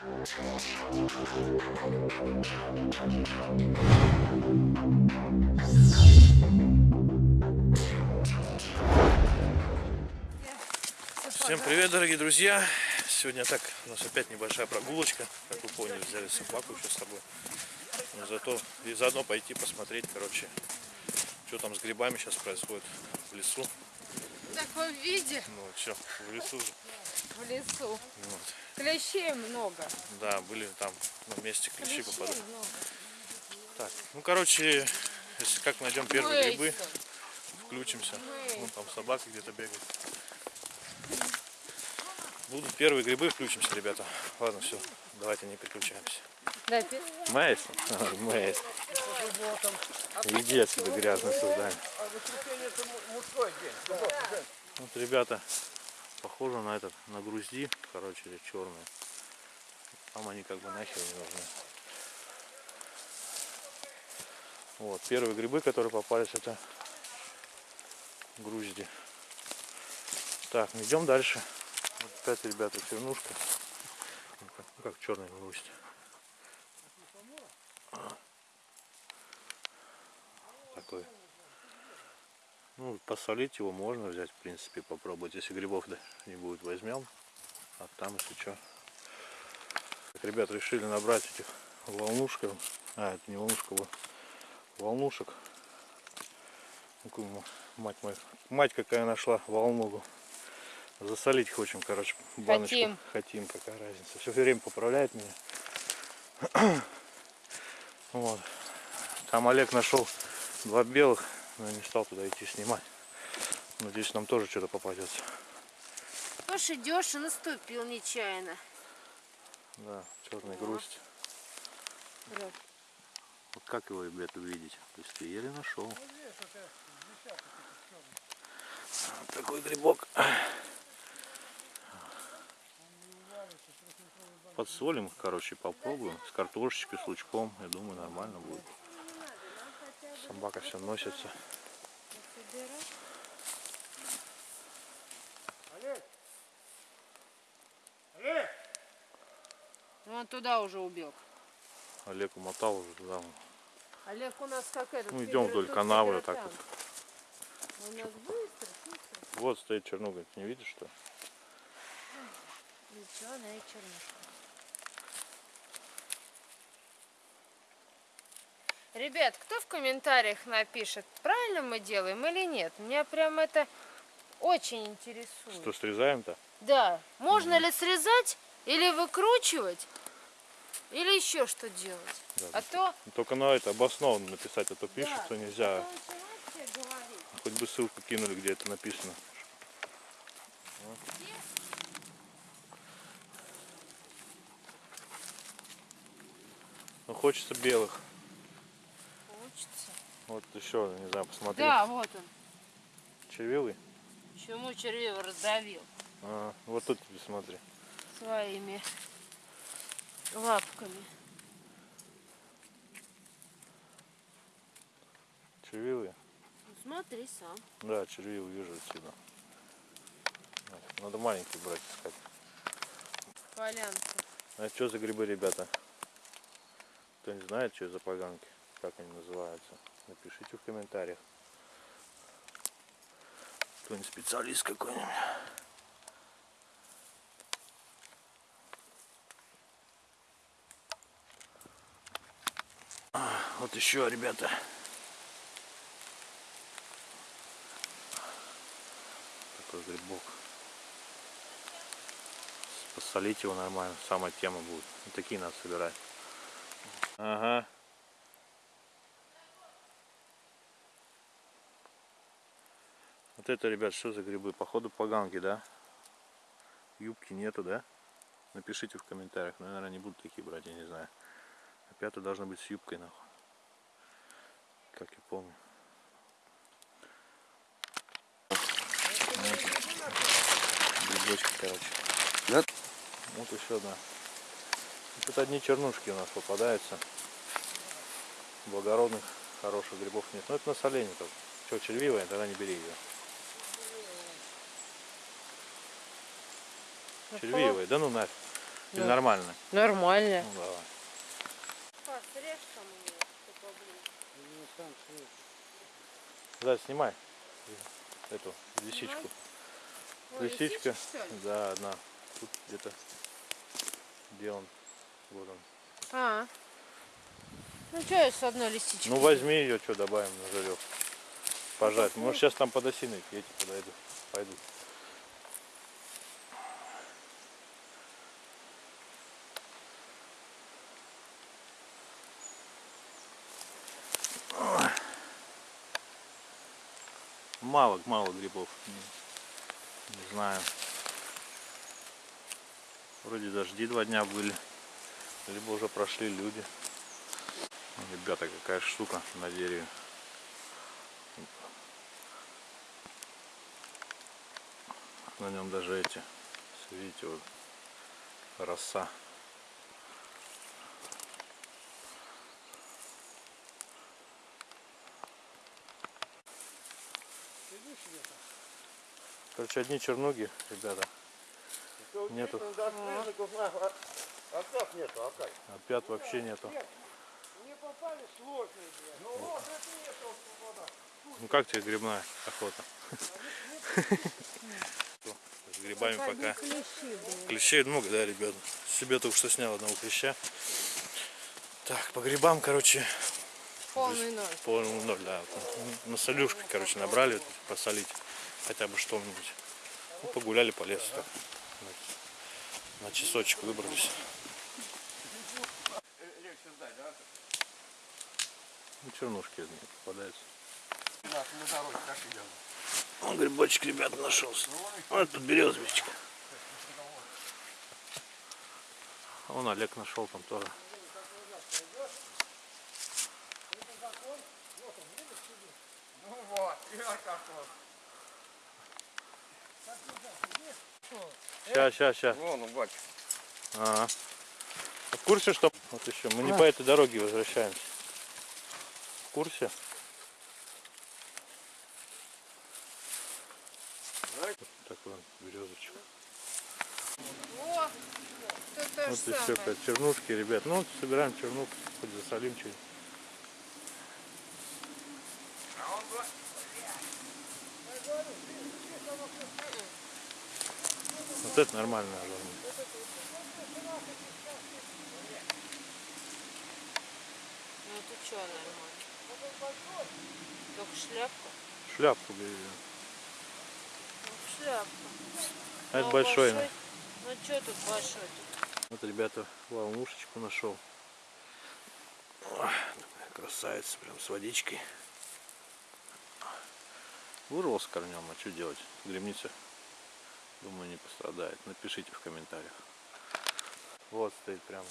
Всем привет, дорогие друзья! Сегодня так, у нас опять небольшая прогулочка. Как вы поняли, взяли собаку еще с собой. Но зато и заодно пойти посмотреть, короче, что там с грибами сейчас происходит в лесу. В таком виде Ну все, в лесу же. В лесу. Вот. Клещей много. Да, были там на месте клещи Клещей попадали. много. Так, ну короче, если как найдем первые грибы, Мейсон. включимся. Мейсон. Вон там собака где-то бегает. Будут первые грибы, включимся, ребята. Ладно, все, давайте не переключаемся. Да, Мейсон? Мейсон. Иди отсюда, грязное создание. Вот, ребята, похоже на этот, на грузди, короче, черные. Там они как бы нахер не нужны. Вот, первые грибы, которые попались, это грузди. Так, ну идем дальше. Вот опять, ребята, чернушка. Ну как, ну черный гвоздь. Такой. Ну, посолить его можно взять, в принципе, попробовать. Если грибов да, не будет, возьмем. А там, если что. Так, ребят, решили набрать этих волнушек. А, это не волнушка, вот волнушек. Ну, Мать моя, мать какая нашла волнугу. Засолить хотим, короче, баночку. Хотим. Хотим, какая разница. Все время поправляет меня. Вот. Там Олег нашел два белых, но я не стал туда идти снимать. Надеюсь, нам тоже что-то попадется. Идешь, идешь и наступил нечаянно. Да, черный грусть. Вот. Вот как его, ребят, увидеть? То есть ты еле нашел. Вот такой грибок. Подсолим их, короче, попробуем. С картошечкой, с лучком. Я думаю, нормально будет. Собака все носится. Вон туда уже убег. Олег умотал уже туда. вон. Олег у нас как этот. Ну, идем вдоль канавы вот так федератан. У нас быстро, шустро. Вот стоит чернуга. Не видишь, что? и чернушка. Ребят, кто в комментариях напишет, правильно мы делаем или нет? Меня прям это очень интересует. Что, срезаем-то? Да. Можно ли срезать или выкручивать, или еще что делать? Да, А то... Только на это обоснованно написать, а то пишут, Да, что нельзя. а. Хоть бы ссылку кинули, где это написано. Ну хочется белых. Вот еще, не знаю, посмотри. Да, вот он. Червивый? Чему червивый раздавил А, вот тут тебе смотри. своими лапками. Червивые? Ну, смотри сам. Да, червивый вижу отсюда. Надо маленький брать искать. Полянка. А что за грибы, ребята? Кто не знает, что за поганки, как они называются, напишите в комментариях. Кто-нибудь специалист какой-нибудь. А, Вот еще, ребята. Такой грибок. Посолить его нормально, самая тема будет. Вот такие надо собирать. Ага. Вот это, ребят, что за грибы? Походу поганки, да? Юбки нету, да? Напишите в комментариях. Ну, наверное, не буду такие брать, я не знаю. Опята должна быть с юбкой, нахуй. Как я помню. Грибочки, короче. Да? Вот еще одна. Тут одни чернушки у нас попадаются. Благородных, хороших грибов нет. Но это на соленье только. Что, червивая, тогда не бери ее. Червивая, да ну нафиг. Или Ну. нормально? Нормально. Ну давай. Поближе. Да, снимай эту лисичку. Ой, Лисичка. Да, одна. Тут где-то. Где он? Вот он. А. Ну что я с одной лисичкой? Ну возьми ее, что добавим на жарек. Пожать. Может сейчас там под осиной эти подойду. Пойдут. Мало, мало грибов. Не, не знаю. Вроде дожди два дня были. Либо уже прошли люди. Ну, Ребята, какая штука на дереве. На нем даже эти, видите, вот роса. Короче, одни чернуги, ребята. Нету. Опять нету, опять. Опят вообще нету. Ну это нету. Ну как тебе грибная охота? С грибами пока. Клещей много, да, ребят? Себе только что снял одного клеща. Так, по грибам, короче, Полный ноль. полный ноль, да. На солюшке, короче, набрали, посолить хотя бы что-нибудь. Ну, погуляли по лесу так. На, часочек выбрались. Ну, чернушки из них попадаются. Он грибочек, ребята, нашелся. Вот тут березовичка. А Вон Олег нашел там тоже. Ну вот, и Сейчас, сейчас, сейчас. Вон, он, бач. Ага. А В курсе, что вот еще мы не по этой дороге возвращаемся? В курсе? Вот такой он березочек. О, Вот и все, чернушки, ребят. Ну, собираем чернук, хоть засолим чуть. Это нормально. Ну это что нормально? Только шляпка? Шляпку бери. Ну, шляпка. А это Ну, большой. Ну что тут большой? -то? Вот, ребята, волнушечку нашел. Такая красавица, прям с водичкой. Вырвал с корнем, а что делать? Гремница, думаю, не пострадает. Напишите в комментариях. Вот стоит прям,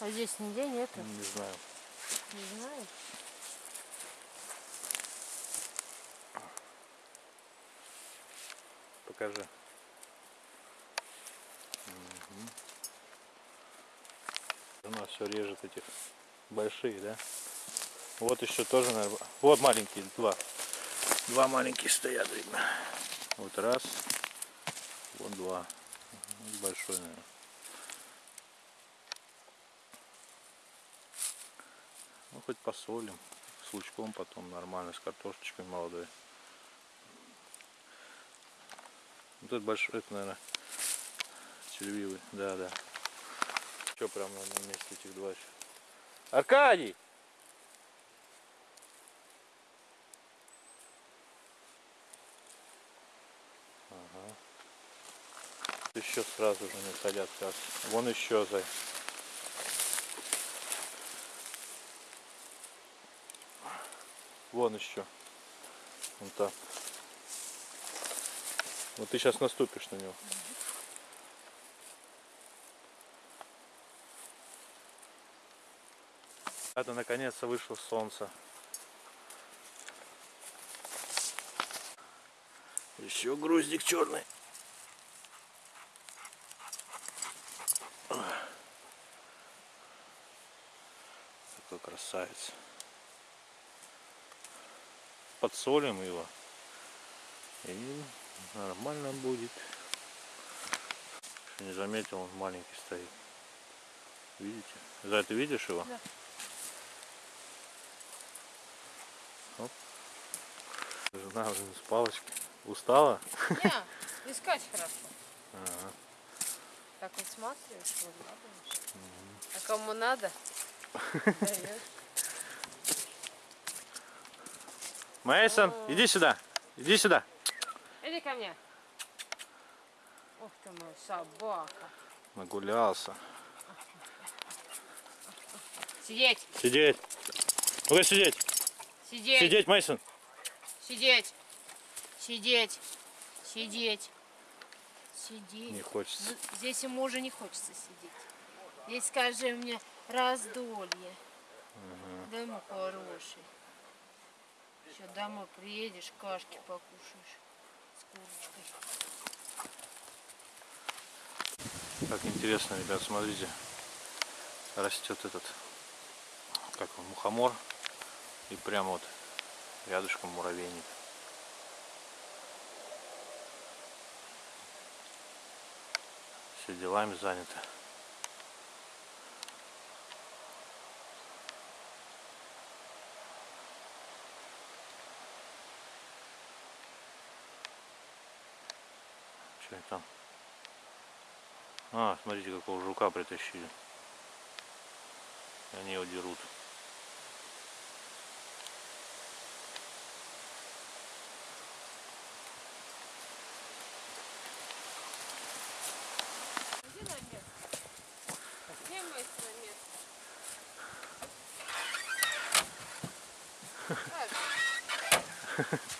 А здесь нигде нету? не знаю. Не знаю. Покажи. Мгм. Она все режет этих большие, да? Вот еще тоже, наверное. Вот маленькие, два. Два маленькие стоят, видно. Вот раз. Вот два. Мгм, Большой, наверное. Ну, хоть посолим. С лучком потом нормально, с картошечкой молодой. Вот это большой, это, наверное, червивый. Да, да. Что прям на месте этих два еще? Аркадий! Ага. Еще сразу же не садят как. Вон еще зай. Вон еще. Вон так. Вот ты сейчас наступишь на него. Это наконец-то вышло солнце. Еще груздик черный. Такой красавец. Подсолим его. И нормально будет. Не заметил, он маленький стоит. Видите? За ты видишь его? Да. Оп. Жена уже с палочки. Устала? Не, искать хорошо. Ага. Так высматриваешь, выглядываешь. А кому надо, даешь. Мейсон, иди сюда. Иди сюда. Иди ко мне. Ух ты мой собака. Нагулялся. Сидеть, Сидеть. Ну-ка сидеть. сидеть, Сидеть, Мейсон. сидеть, сидеть, сидеть, сидеть. Не хочется. Здесь ему уже не хочется сидеть. Здесь скажи мне раздолье. Да ему хороший. Еще домой приедешь, кашки покушаешь с курочкой. Как интересно, ребят, смотрите. Растет этот, как он, мухомор. И прямо вот рядышком муравейник. Все делами заняты. Там? А, смотрите, какого жука притащили. Они его дерут. Иди на место.